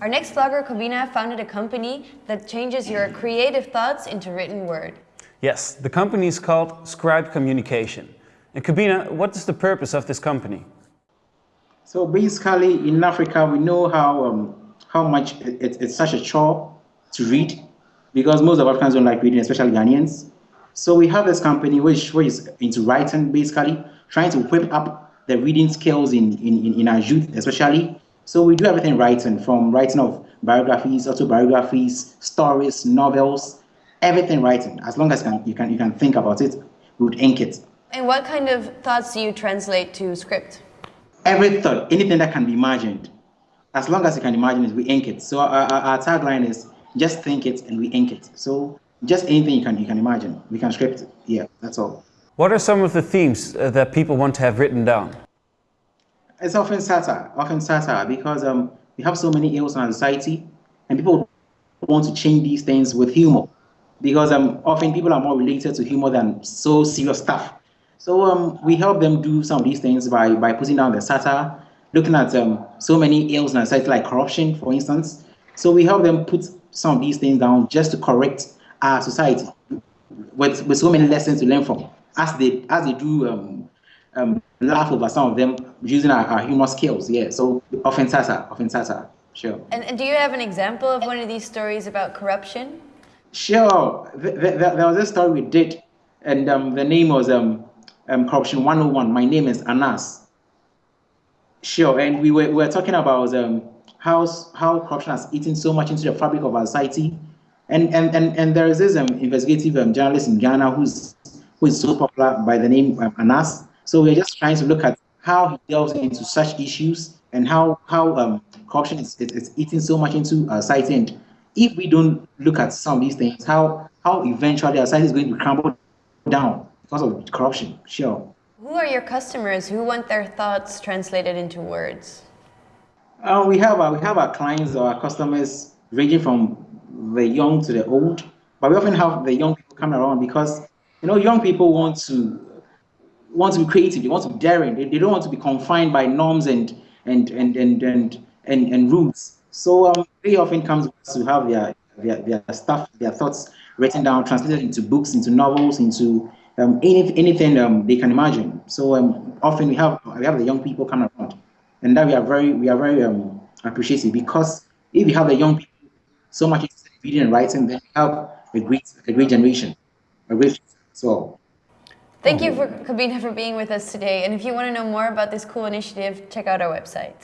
Our next vlogger, Kobina, founded a company that changes your creative thoughts into written word. Yes, the company is called Scribe Communication. And Kobina, what is the purpose of this company? So basically, in Africa, we know how um, how much it, it's such a chore to read because most of Africans don't like reading, especially Ghanaians. So we have this company which, which is into writing, basically, trying to whip up the reading skills in, in, in our youth, especially. So we do everything writing, from writing of biographies, autobiographies, stories, novels, everything writing. As long as you can, you can, you can think about it, we would ink it. And what kind of thoughts do you translate to script? Every thought, anything that can be imagined. As long as you can imagine it, we ink it. So our, our, our tagline is just think it and we ink it. So just anything you can you can imagine, we can script it. Yeah, that's all. What are some of the themes uh, that people want to have written down? It's often satire, often satire, because um, we have so many ills in our society, and people want to change these things with humor, because um, often people are more related to humor than so serious stuff. So um, we help them do some of these things by by putting down the satire, looking at um, so many ills in our society, like corruption, for instance. So we help them put some of these things down just to correct our society with, with so many lessons to learn from as they as they do um, laugh over some of them using our, our humor skills. Yeah, so often satire, often satire, sure. And, and do you have an example of one of these stories about corruption? Sure. The, the, the, there was a story we did, and um, the name was um, um, Corruption 101. My name is Anas. Sure, and we were, we were talking about um, how, how corruption has eaten so much into the fabric of our society. And, and, and, and there is this um, investigative um, journalist in Ghana who's, who is so popular by the name um, Anas. So we're just trying to look at how he delves into such issues and how, how um, corruption is, is, is eating so much into our society. And if we don't look at some of these things, how, how eventually our society is going to crumble down because of corruption, sure. Who are your customers who want their thoughts translated into words? Uh, we have our, we have our clients our customers ranging from the young to the old, but we often have the young people come around because you know young people want to want to be creative, they want to be daring, they, they don't want to be confined by norms and and and and and and, and rules. So um, they often come to have their, their their stuff, their thoughts written down, translated into books, into novels, into um, any, anything um, they can imagine. So um, often we have we have the young people come around and that we are very we are very um, appreciative because if you have the young people so much reading and writing, then you have a great a great generation, a great so. Thank oh, you for Kobina for being with us today. And if you want to know more about this cool initiative, check out our website.